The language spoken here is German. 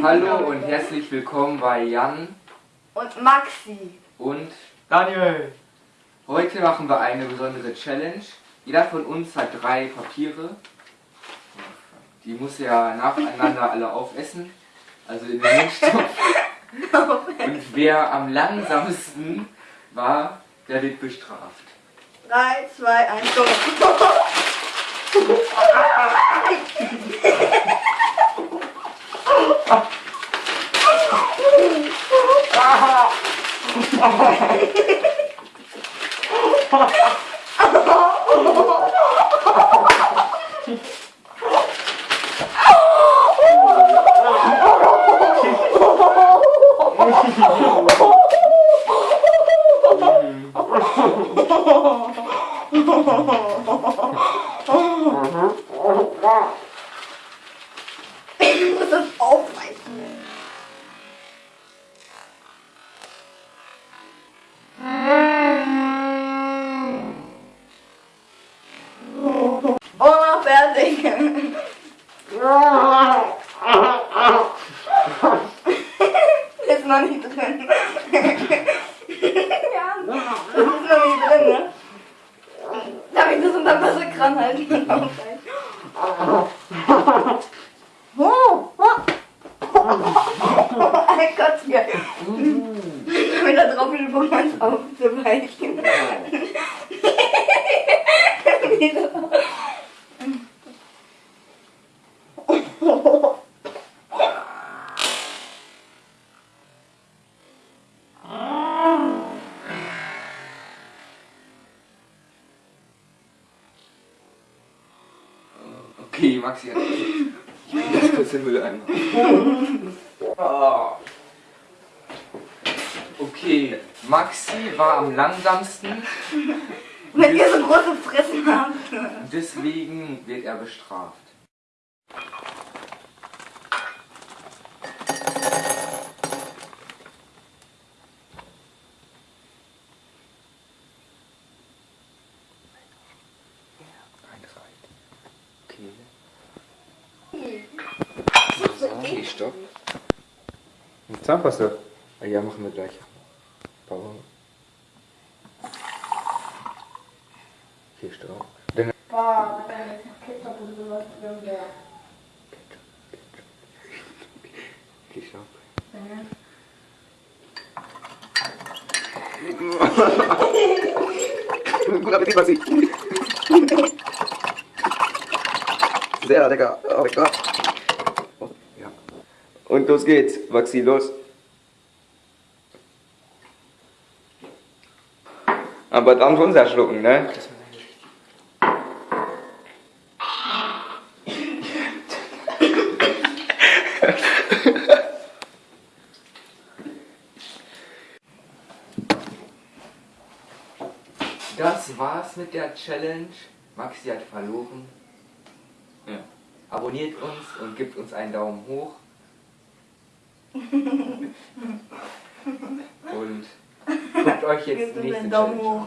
Hallo und herzlich willkommen bei Jan Und Maxi. und Daniel! heute machen wir eine besondere Challenge. Jeder von uns hat drei Papiere. Die muss er nacheinander alle aufessen, also in den Mundstopf. Und wer am langsamsten war, der wird bestraft. 3, 2, 1, go. Ich muss das aufreißen. Oh, fertig. Noch nicht drin, ne? Darf ich das unter Wasser ranhalten und aufreißen? Oh, oh. Ein Gott, hier. Mit der Tropfenübung was aufzuweichen. Okay, Maxi hat Ich bring das kurz den Mülleimer. Ah. Okay, Maxi war am langsamsten. Wenn ihr so große Fressen habt. Deswegen wird er bestraft. Okay. Stopp. Mit Zahnpasta. Ah Ja, machen wir gleich. Pause. Okay, stopp. Dann Boah, noch Ketchup und sowas drin wäre. Okay, stopp. Guten Appetit, Maxi! Sehr lecker. Oh, lecker. Ja. Und los geht's. Maxi, los. Aber dann schon sehr schlucken, ne? Das war's mit der Challenge. Maxi hat verloren. Ja. Abonniert uns und gibt uns einen Daumen hoch. Und guckt euch jetzt nächste Challenge an. hoch.